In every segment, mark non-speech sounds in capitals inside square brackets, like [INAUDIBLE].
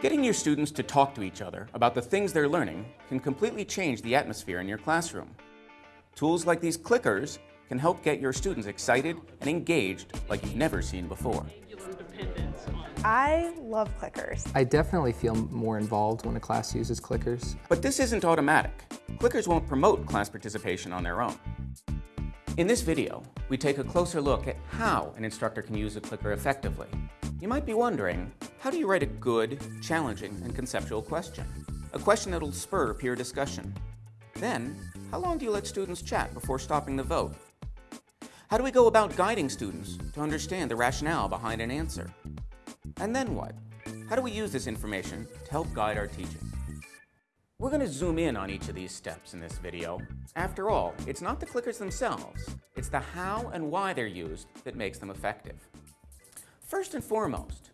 Getting your students to talk to each other about the things they're learning can completely change the atmosphere in your classroom. Tools like these clickers can help get your students excited and engaged like you've never seen before. I love clickers. I definitely feel more involved when a class uses clickers. But this isn't automatic. Clickers won't promote class participation on their own. In this video, we take a closer look at how an instructor can use a clicker effectively. You might be wondering, how do you write a good, challenging, and conceptual question? A question that'll spur peer discussion. Then, how long do you let students chat before stopping the vote? How do we go about guiding students to understand the rationale behind an answer? And then what? How do we use this information to help guide our teaching? We're going to zoom in on each of these steps in this video. After all, it's not the clickers themselves, it's the how and why they're used that makes them effective. First and foremost,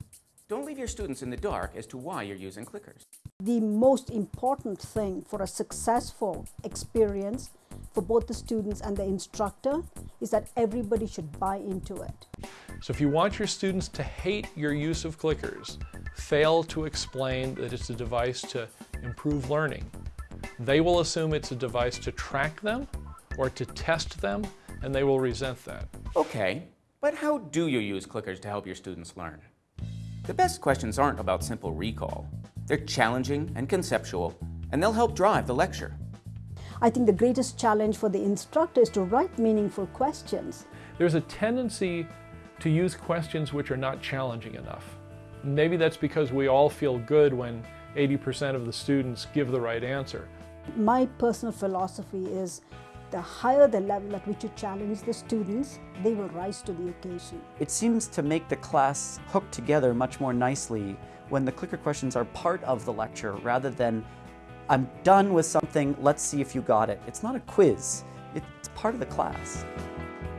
don't leave your students in the dark as to why you're using clickers. The most important thing for a successful experience for both the students and the instructor is that everybody should buy into it. So if you want your students to hate your use of clickers, fail to explain that it's a device to improve learning. They will assume it's a device to track them or to test them, and they will resent that. Okay, but how do you use clickers to help your students learn? The best questions aren't about simple recall. They're challenging and conceptual, and they'll help drive the lecture. I think the greatest challenge for the instructor is to write meaningful questions. There's a tendency to use questions which are not challenging enough. Maybe that's because we all feel good when 80% of the students give the right answer. My personal philosophy is the higher the level at which you challenge the students, they will rise to the occasion. It seems to make the class hook together much more nicely when the clicker questions are part of the lecture rather than I'm done with something, let's see if you got it. It's not a quiz, it's part of the class.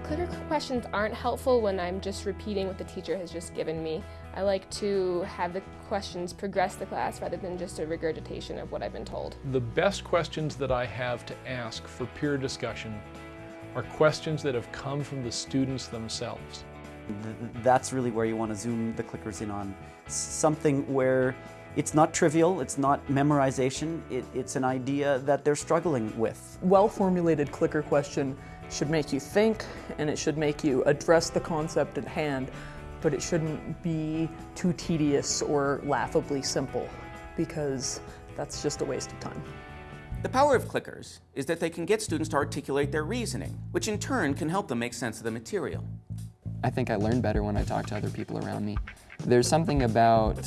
Clicker questions aren't helpful when I'm just repeating what the teacher has just given me. I like to have the questions progress the class rather than just a regurgitation of what I've been told. The best questions that I have to ask for peer discussion are questions that have come from the students themselves. That's really where you want to zoom the clickers in on. Something where it's not trivial, it's not memorization, it, it's an idea that they're struggling with. Well-formulated clicker question should make you think and it should make you address the concept at hand, but it shouldn't be too tedious or laughably simple because that's just a waste of time. The power of clickers is that they can get students to articulate their reasoning, which in turn can help them make sense of the material. I think I learn better when I talk to other people around me. There's something about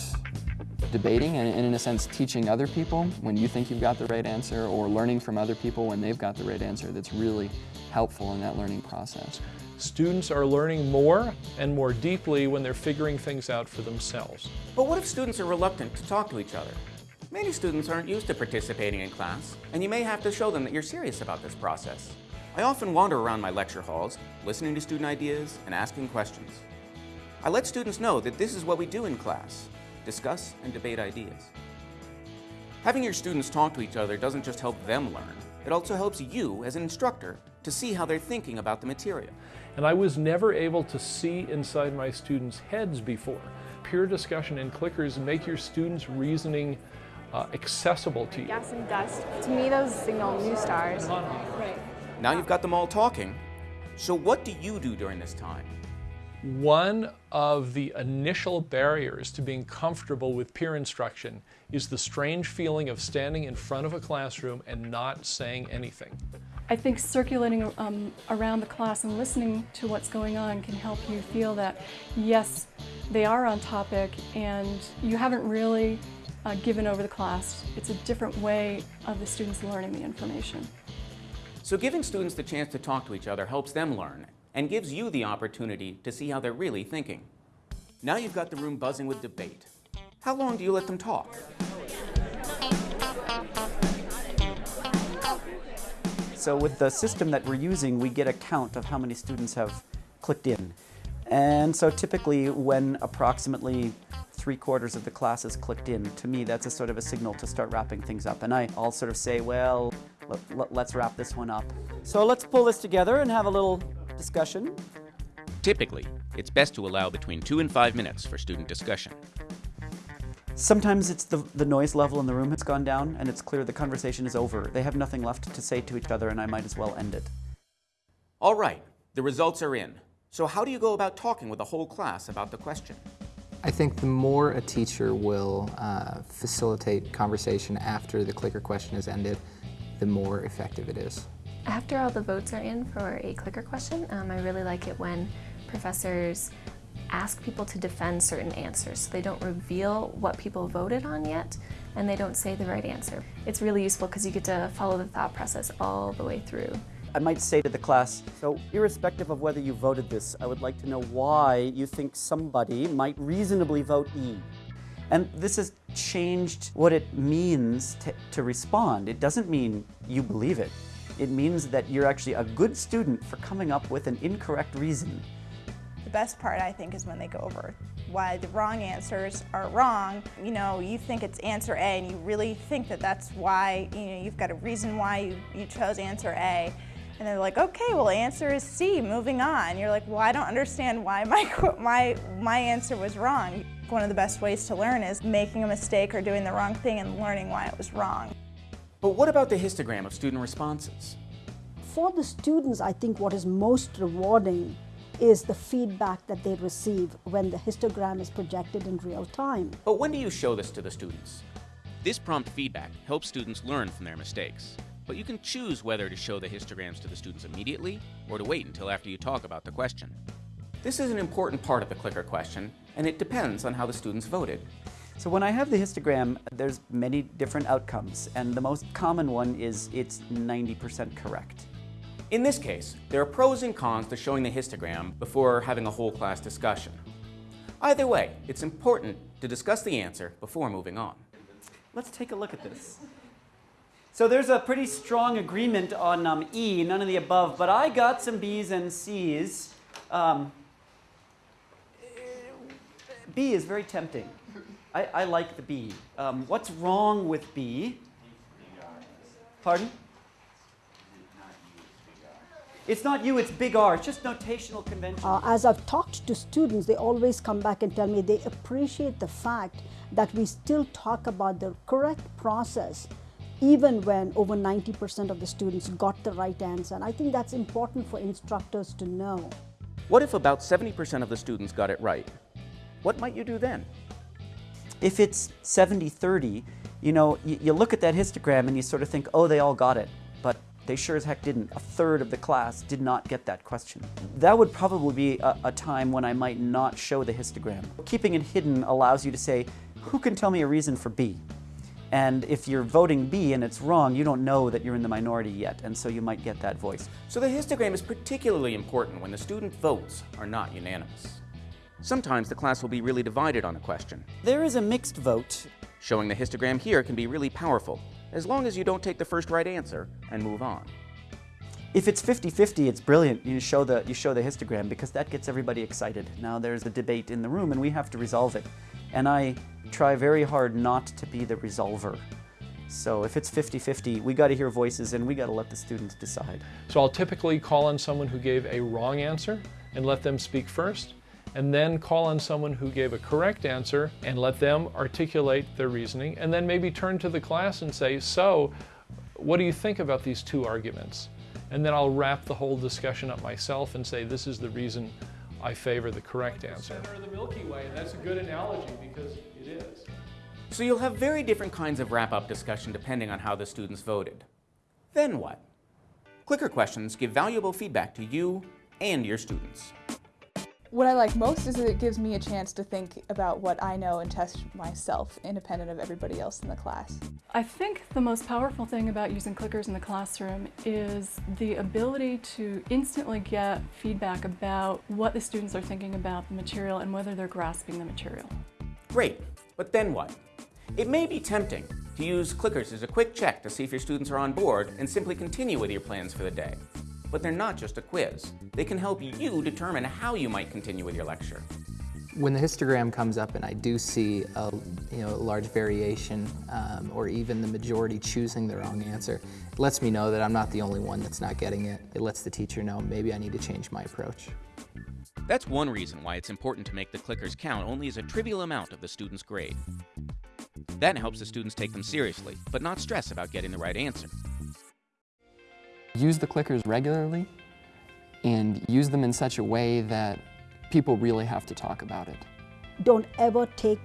debating and, in a sense teaching other people when you think you've got the right answer or learning from other people when they've got the right answer that's really helpful in that learning process. Students are learning more and more deeply when they're figuring things out for themselves. But what if students are reluctant to talk to each other? Many students aren't used to participating in class, and you may have to show them that you're serious about this process. I often wander around my lecture halls, listening to student ideas and asking questions. I let students know that this is what we do in class, discuss and debate ideas. Having your students talk to each other doesn't just help them learn, it also helps you as an instructor to see how they're thinking about the material. And I was never able to see inside my students' heads before. Peer discussion and clickers make your students' reasoning uh, accessible to you. Gas and dust. To me, those signal new stars. Right. Now you've got them all talking. So what do you do during this time? One of the initial barriers to being comfortable with peer instruction is the strange feeling of standing in front of a classroom and not saying anything. I think circulating um, around the class and listening to what's going on can help you feel that, yes, they are on topic and you haven't really uh, given over the class. It's a different way of the students learning the information. So giving students the chance to talk to each other helps them learn and gives you the opportunity to see how they're really thinking. Now you've got the room buzzing with debate. How long do you let them talk? So with the system that we're using, we get a count of how many students have clicked in. And so typically when approximately three quarters of the class is clicked in, to me that's a sort of a signal to start wrapping things up. And I, I'll sort of say, well, let, us wrap this one up. So let's pull this together and have a little discussion. Typically, it's best to allow between two and five minutes for student discussion. Sometimes it's the, the noise level in the room has gone down and it's clear the conversation is over. They have nothing left to say to each other and I might as well end it. All right, the results are in. So how do you go about talking with a whole class about the question? I think the more a teacher will uh, facilitate conversation after the clicker question is ended, the more effective it is. After all the votes are in for a clicker question, um, I really like it when professors ask people to defend certain answers. So they don't reveal what people voted on yet, and they don't say the right answer. It's really useful because you get to follow the thought process all the way through. I might say to the class, so irrespective of whether you voted this, I would like to know why you think somebody might reasonably vote E. And this has changed what it means to, to respond. It doesn't mean you believe it. It means that you're actually a good student for coming up with an incorrect reason. The best part, I think, is when they go over why the wrong answers are wrong. You know, you think it's answer A and you really think that that's why, you know, you've got a reason why you, you chose answer A. And they're like, okay, well, answer is C, moving on. You're like, well, I don't understand why my, [LAUGHS] my, my answer was wrong. One of the best ways to learn is making a mistake or doing the wrong thing and learning why it was wrong. But what about the histogram of student responses? For the students, I think what is most rewarding is the feedback that they receive when the histogram is projected in real time. But when do you show this to the students? This prompt feedback helps students learn from their mistakes but you can choose whether to show the histograms to the students immediately or to wait until after you talk about the question. This is an important part of the clicker question, and it depends on how the students voted. So when I have the histogram, there's many different outcomes, and the most common one is it's 90% correct. In this case, there are pros and cons to showing the histogram before having a whole class discussion. Either way, it's important to discuss the answer before moving on. Let's take a look at this. So there's a pretty strong agreement on um, E, none of the above, but I got some B's and C's. Um, B is very tempting. I, I like the B. Um, what's wrong with B? Pardon? It's not you, it's big R. It's just notational convention. Uh, as I've talked to students, they always come back and tell me they appreciate the fact that we still talk about the correct process even when over 90% of the students got the right answer. And I think that's important for instructors to know. What if about 70% of the students got it right? What might you do then? If it's 70-30, you know, you, you, look at that histogram and you sort of think, oh, they all got it. They sure as heck didn't. A third of the class did not get that question. That would probably be a, a time when I might not show the histogram. Keeping it hidden allows you to say, who can tell me a reason for B? And if you're voting B and it's wrong, you don't know that you're in the minority yet, and so you might get that voice. So the histogram is particularly important when the student votes are not unanimous. Sometimes the class will be really divided on a question. There is a mixed vote. Showing the histogram here can be really powerful, as long as you don't take the first right answer and move on. If it's 50-50, it's brilliant. You show, the, you show the histogram because that gets everybody excited. Now there's a debate in the room and we have to resolve it. And I try very hard not to be the resolver. So if it's 50-50, we got to hear voices and we got to let the students decide. So I'll typically call on someone who gave a wrong answer and let them speak first, and then call on someone who gave a correct answer and let them articulate their reasoning, and then maybe turn to the class and say, so what do you think about these two arguments? And then I'll wrap the whole discussion up myself and say, this is the reason I favor the correct answer. Center of the Milky Way, and that's a good analogy because it is. So you'll have very different kinds of wrap-up discussion depending on how the students voted. Then what? Clicker questions give valuable feedback to you and your students. What I like most is that it gives me a chance to think about what I know and test myself independent of everybody else in the class. I think the most powerful thing about using clickers in the classroom is the ability to instantly get feedback about what the students are thinking about the material and whether they're grasping the material. Great, but then what? It may be tempting to use clickers as a quick check to see if your students are on board and simply continue with your plans for the day. But they're not just a quiz. They can help you determine how you might continue with your lecture. When the histogram comes up and I do see a you know, large variation um, or even the majority choosing the wrong answer, it lets me know that I'm not the only one that's not getting it. It lets the teacher know maybe I need to change my approach. That's one reason why it's important to make the clickers count only as a trivial amount of the student's grade. That helps the students take them seriously, but not stress about getting the right answer. Use the clickers regularly and use them in such a way that people really have to talk about it. Don't ever take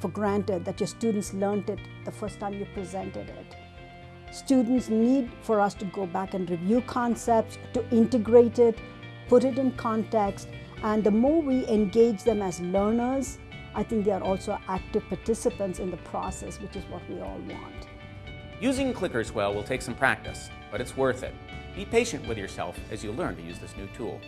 for granted that your students learned it the first time you presented it. Students need for us to go back and review concepts, to integrate it, put it in context, and the more we engage them as learners, I think they are also active participants in the process, which is what we all want. Using clickers well will take some practice, but it's worth it. Be patient with yourself as you learn to use this new tool.